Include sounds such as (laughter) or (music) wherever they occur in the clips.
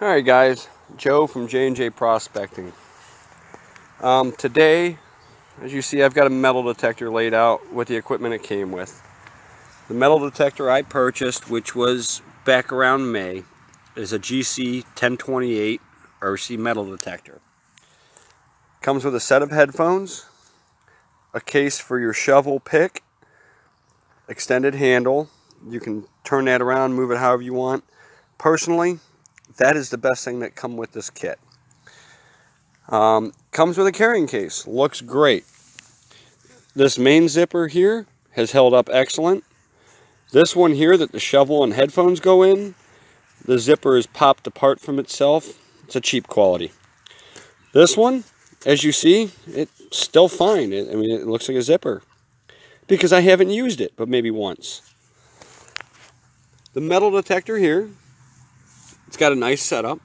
All right, guys. Joe from J&J Prospecting. Um, today, as you see, I've got a metal detector laid out with the equipment it came with. The metal detector I purchased, which was back around May, is a GC 1028 RC metal detector. Comes with a set of headphones, a case for your shovel pick, extended handle. You can turn that around, move it however you want. Personally, that is the best thing that come with this kit. Um, comes with a carrying case. Looks great. This main zipper here has held up excellent. This one here that the shovel and headphones go in, the zipper is popped apart from itself. It's a cheap quality. This one, as you see, it's still fine. It, I mean, it looks like a zipper because I haven't used it, but maybe once. The metal detector here it's got a nice setup.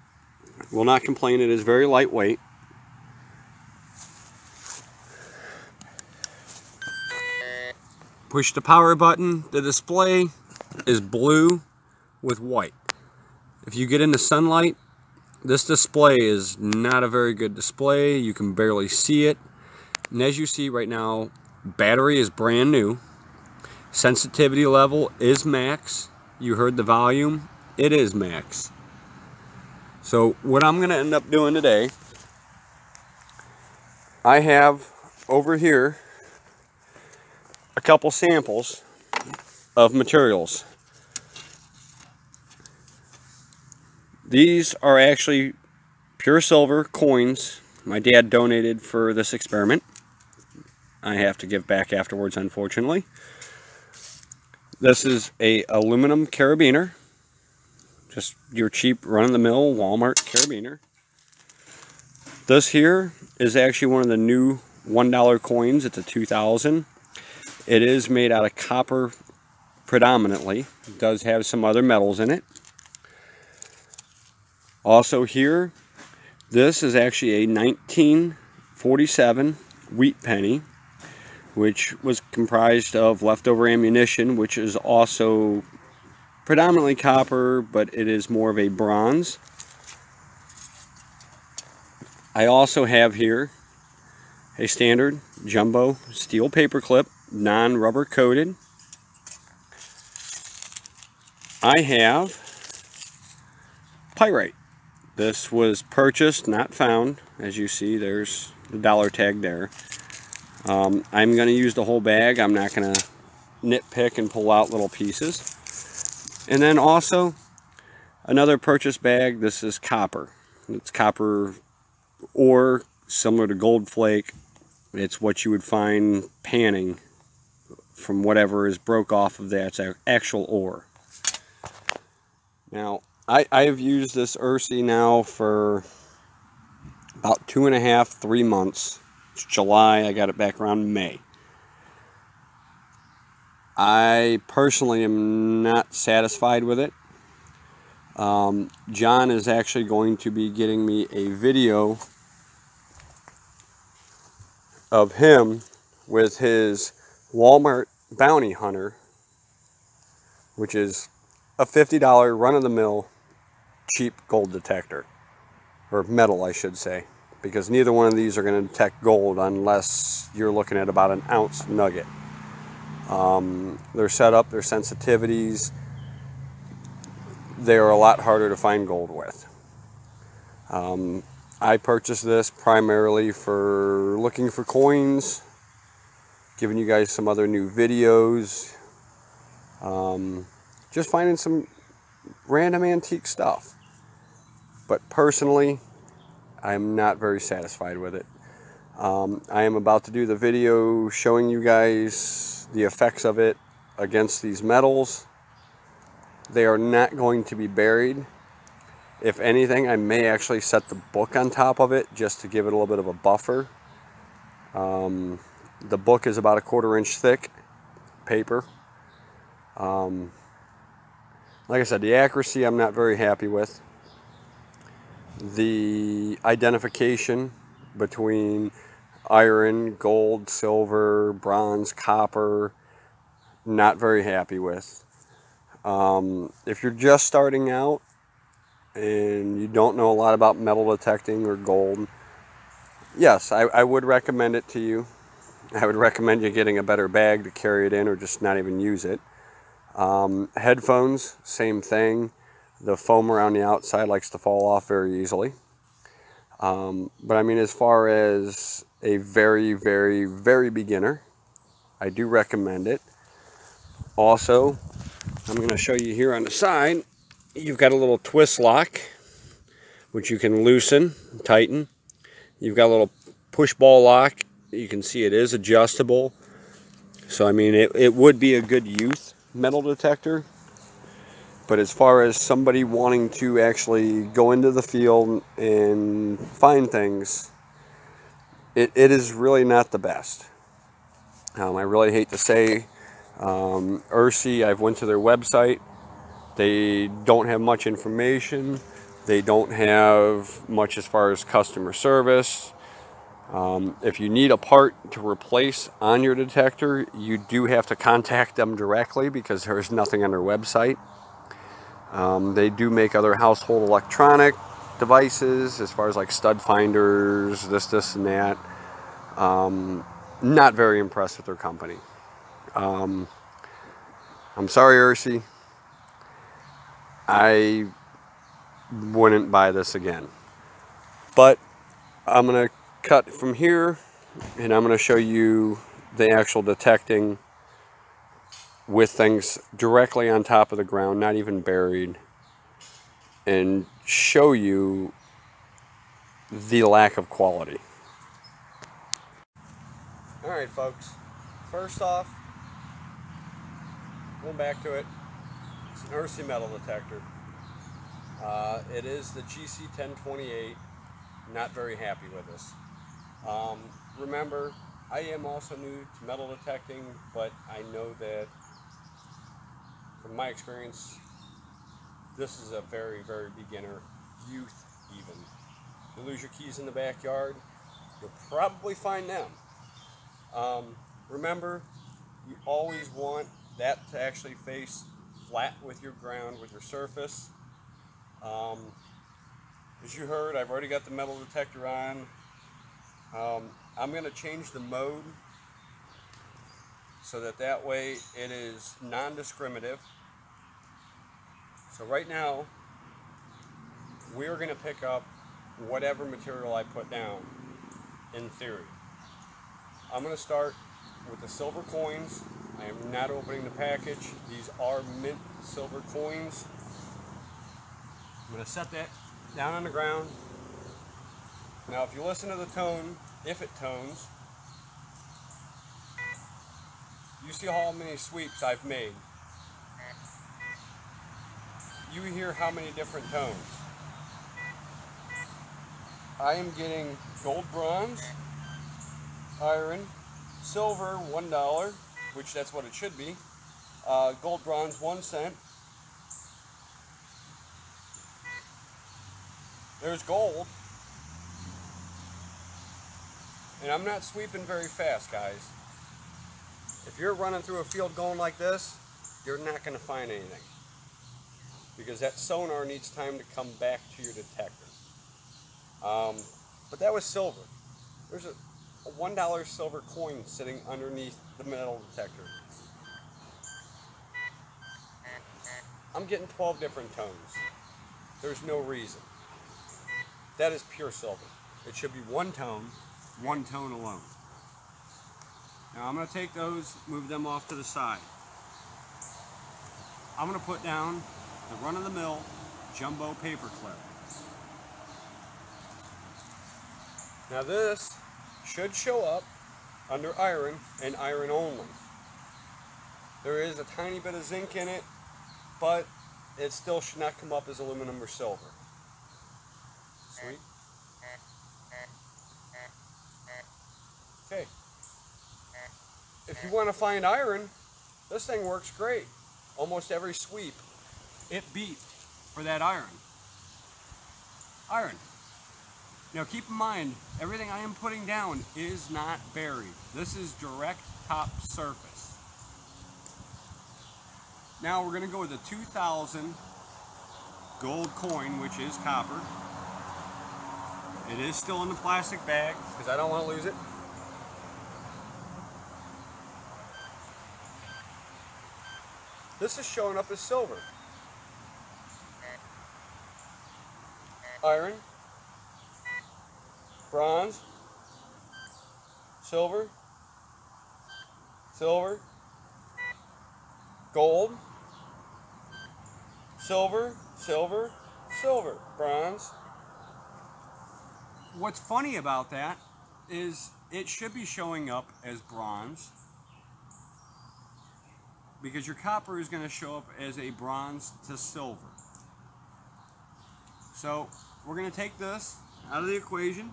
Will not complain. It is very lightweight. Push the power button. The display is blue with white. If you get into sunlight, this display is not a very good display. You can barely see it. And as you see right now, battery is brand new. Sensitivity level is max. You heard the volume. It is max. So what I'm going to end up doing today, I have over here a couple samples of materials. These are actually pure silver coins my dad donated for this experiment. I have to give back afterwards, unfortunately. This is a aluminum carabiner. Just your cheap run-of-the-mill Walmart carabiner. This here is actually one of the new $1 coins. It's a 2000. It is made out of copper predominantly. It does have some other metals in it. Also here, this is actually a 1947 wheat penny, which was comprised of leftover ammunition, which is also predominantly copper, but it is more of a bronze. I also have here a standard jumbo steel paper clip, non-rubber coated. I have pyrite. This was purchased, not found. As you see, there's the dollar tag there. Um, I'm going to use the whole bag. I'm not going to nitpick and pull out little pieces. And then also another purchase bag. This is copper. It's copper ore similar to gold flake. It's what you would find panning from whatever is broke off of that actual ore. Now, I, I have used this Ursi now for about two and a half, three months. It's July, I got it back around May. I personally am not satisfied with it. Um, John is actually going to be getting me a video of him with his Walmart Bounty Hunter, which is a $50 run-of-the-mill cheap gold detector, or metal I should say, because neither one of these are going to detect gold unless you're looking at about an ounce nugget. Um, their setup, their sensitivities, they are a lot harder to find gold with. Um, I purchased this primarily for looking for coins, giving you guys some other new videos, um, just finding some random antique stuff. But personally, I'm not very satisfied with it. Um, I am about to do the video showing you guys the effects of it against these metals. They are not going to be buried. If anything, I may actually set the book on top of it just to give it a little bit of a buffer. Um, the book is about a quarter inch thick paper. Um, like I said, the accuracy I'm not very happy with. The identification between iron, gold, silver, bronze, copper, not very happy with. Um, if you're just starting out, and you don't know a lot about metal detecting or gold, yes, I, I would recommend it to you. (laughs) I would recommend you getting a better bag to carry it in or just not even use it. Um, headphones, same thing. The foam around the outside likes to fall off very easily. Um, but I mean, as far as a very, very, very beginner, I do recommend it. Also, I'm going to show you here on the side, you've got a little twist lock, which you can loosen, tighten. You've got a little push ball lock. You can see it is adjustable. So, I mean, it, it would be a good youth metal detector. But as far as somebody wanting to actually go into the field and find things, it, it is really not the best. Um, I really hate to say, um, I've went to their website. They don't have much information. They don't have much as far as customer service. Um, if you need a part to replace on your detector, you do have to contact them directly because there's nothing on their website. Um, they do make other household electronic devices as far as like stud finders, this, this, and that. Um, not very impressed with their company. Um, I'm sorry, Ursi. I wouldn't buy this again. But I'm going to cut from here and I'm going to show you the actual detecting with things directly on top of the ground, not even buried, and show you the lack of quality. Alright folks, first off, going back to it, it's an Ursi metal detector. Uh, it is the GC1028, not very happy with this. Um, remember, I am also new to metal detecting, but I know that from my experience, this is a very, very beginner, youth even. You lose your keys in the backyard, you'll probably find them. Um, remember, you always want that to actually face flat with your ground, with your surface. Um, as you heard, I've already got the metal detector on. Um, I'm going to change the mode so that that way it is non-discriminative. So right now, we're going to pick up whatever material I put down, in theory. I'm going to start with the silver coins. I am not opening the package. These are mint silver coins. I'm going to set that down on the ground. Now if you listen to the tone, if it tones, you see how many sweeps I've made. You hear how many different tones. I am getting gold bronze, iron, silver one dollar, which that's what it should be. Uh, gold bronze one cent. There's gold. And I'm not sweeping very fast, guys. If you're running through a field going like this, you're not going to find anything. Because that sonar needs time to come back to your detector. Um, but that was silver. There's a a $1 silver coin sitting underneath the metal detector. I'm getting 12 different tones. There's no reason. That is pure silver. It should be one tone, one tone alone. Now I'm going to take those, move them off to the side. I'm going to put down the run-of-the-mill jumbo paper clip. Now this should show up under iron and iron only. There is a tiny bit of zinc in it, but it still should not come up as aluminum or silver. Sweet. Okay. If you want to find iron, this thing works great. Almost every sweep, it beat for that iron. Iron. Now keep in mind, everything I am putting down is not buried. This is direct top surface. Now we're going to go with a 2000 gold coin, which is copper. It is still in the plastic bag because I don't want to lose it. This is showing up as silver. Iron, bronze, silver, silver, gold, silver, silver, silver, bronze. What's funny about that is it should be showing up as bronze because your copper is going to show up as a bronze to silver. So we're going to take this out of the equation.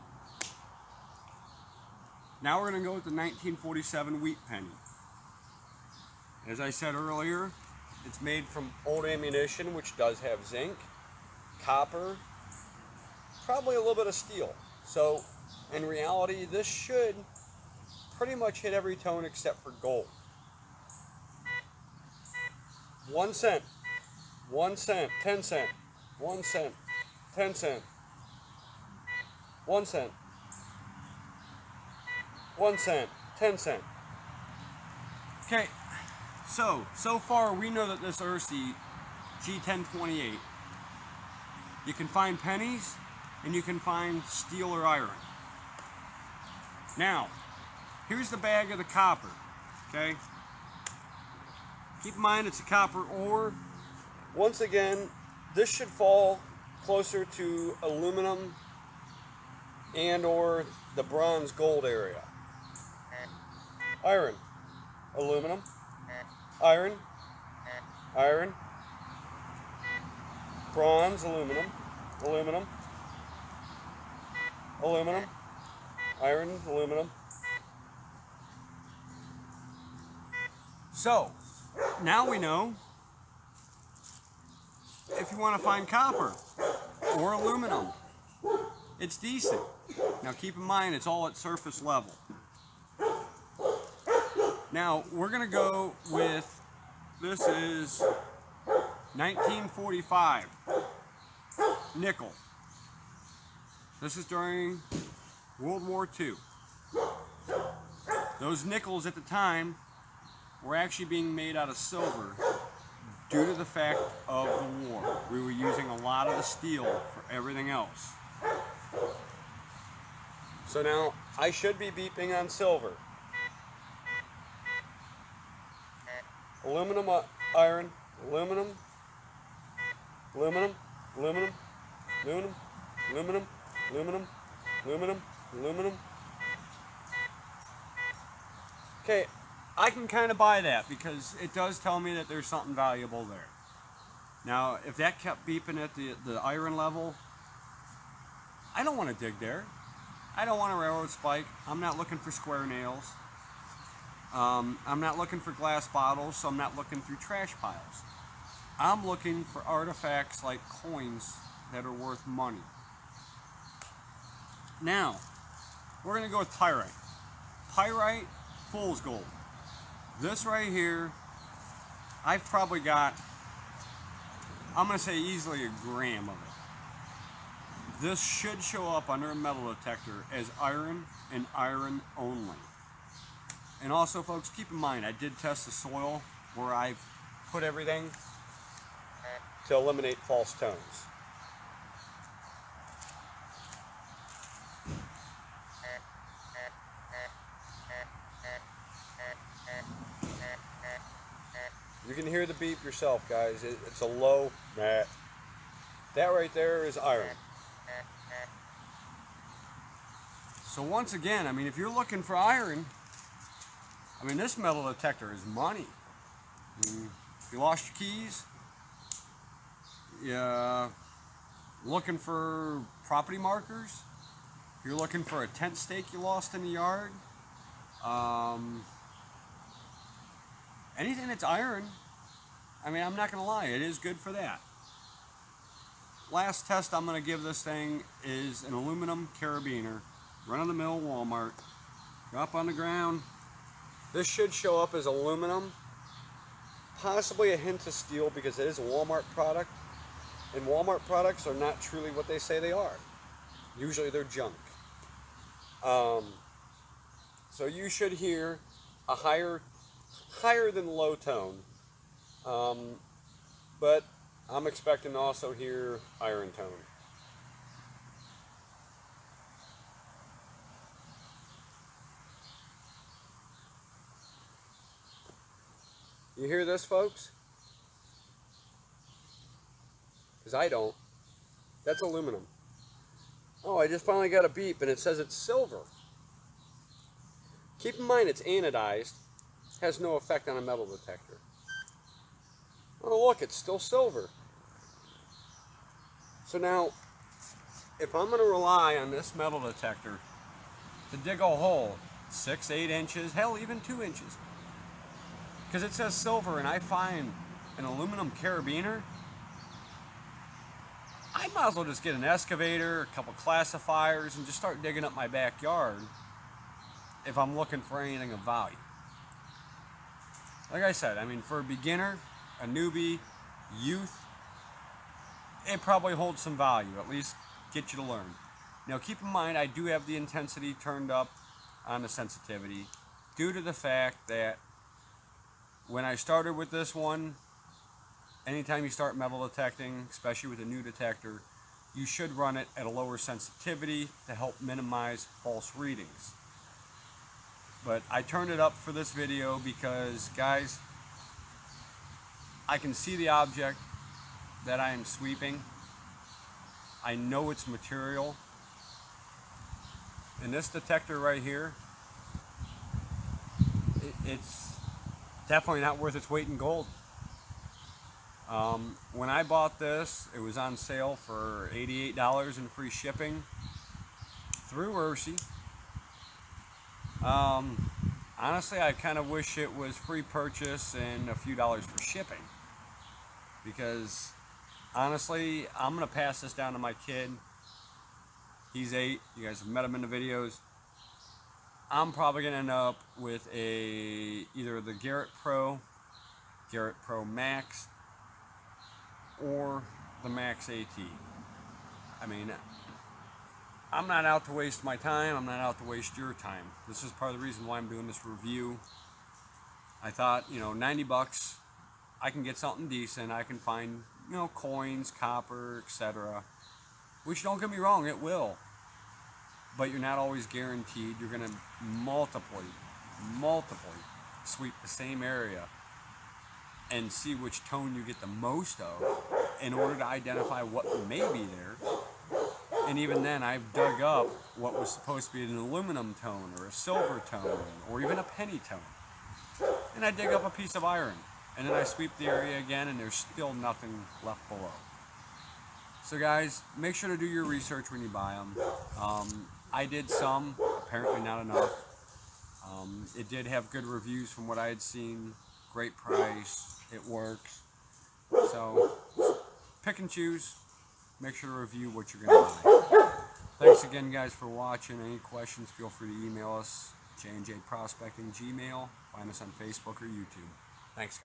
Now we're going to go with the 1947 wheat penny. As I said earlier, it's made from old ammunition, which does have zinc, copper, probably a little bit of steel. So in reality, this should pretty much hit every tone except for gold. One cent, one cent, ten cent, one cent, ten cent, one cent, one cent, ten cent. Okay, so, so far we know that this Ursi G1028, you can find pennies and you can find steel or iron. Now, here's the bag of the copper, okay? Keep in mind it's a copper ore. Once again, this should fall closer to aluminum and or the bronze gold area. Iron, aluminum, iron, iron, bronze, aluminum, aluminum, aluminum, iron, aluminum. So, now we know if you want to find copper or aluminum, it's decent. Now keep in mind it's all at surface level. Now we're going to go with, this is 1945 nickel. This is during World War II. Those nickels at the time were actually being made out of silver due to the fact of the war. We were using a lot of the steel for everything else. So now I should be beeping on silver. Aluminum, uh, iron, aluminum, aluminum, aluminum, aluminum, aluminum, aluminum, aluminum, aluminum. Okay, I can kind of buy that because it does tell me that there's something valuable there. Now, if that kept beeping at the, the iron level, I don't want to dig there. I don't want a railroad spike. I'm not looking for square nails. Um, I'm not looking for glass bottles, so I'm not looking through trash piles. I'm looking for artifacts like coins that are worth money. Now, we're going to go with pyrite. Pyrite, fool's gold. This right here, I've probably got, I'm going to say easily a gram of it. This should show up under a metal detector as iron and iron only. And also folks, keep in mind, I did test the soil where I put everything to eliminate false tones. You can hear the beep yourself, guys. It, it's a low mat. That right there is iron. So once again, I mean, if you're looking for iron, I mean, this metal detector is money. I mean, you lost your keys, yeah, looking for property markers, if you're looking for a tent stake you lost in the yard, um, anything that's iron, I mean, I'm not going to lie, it is good for that. Last test I'm going to give this thing is an aluminum carabiner, run-of-the-mill Walmart. Drop on the ground. This should show up as aluminum, possibly a hint of steel because it is a Walmart product. and Walmart products are not truly what they say they are. Usually they're junk. Um, so you should hear a higher, higher than low tone. Um, but I'm expecting to also hear iron tone. You hear this, folks? Because I don't. That's aluminum. Oh, I just finally got a beep and it says it's silver. Keep in mind it's anodized, has no effect on a metal detector. Oh look, it's still silver. So now, if I'm going to rely on this metal detector to dig a hole six, eight inches, hell even two inches, because it says silver and I find an aluminum carabiner, I might as well just get an excavator, a couple classifiers, and just start digging up my backyard if I'm looking for anything of value. Like I said, I mean, for a beginner, a newbie, youth, it probably holds some value, at least get you to learn. Now keep in mind, I do have the intensity turned up on the sensitivity due to the fact that when I started with this one, anytime you start metal detecting, especially with a new detector, you should run it at a lower sensitivity to help minimize false readings. But I turned it up for this video because, guys, I can see the object that I am sweeping. I know its material. And this detector right here, it, it's definitely not worth its weight in gold. Um, when I bought this, it was on sale for $88 in free shipping through Ursi. Um, honestly, I kind of wish it was free purchase and a few dollars for shipping because honestly, I'm going to pass this down to my kid. He's eight. You guys have met him in the videos. I'm probably going to end up with a either the Garrett Pro, Garrett Pro Max, or the Max AT. I mean, I'm not out to waste my time. I'm not out to waste your time. This is part of the reason why I'm doing this review. I thought, you know, 90 bucks I can get something decent. I can find, you know, coins, copper, etc. Which don't get me wrong, it will. But you're not always guaranteed. You're going to multiply, multiply sweep the same area and see which tone you get the most of in order to identify what may be there. And even then, I've dug up what was supposed to be an aluminum tone or a silver tone or even a penny tone. And I dig up a piece of iron and then I sweep the area again and there's still nothing left below. So guys, make sure to do your research when you buy them. Um, I did some, apparently not enough. Um, it did have good reviews from what I had seen, great price, it works. So pick and choose, make sure to review what you're going to buy. Thanks again guys for watching. Any questions, feel free to email us, J&J Prospecting Gmail. Find us on Facebook or YouTube. Thanks.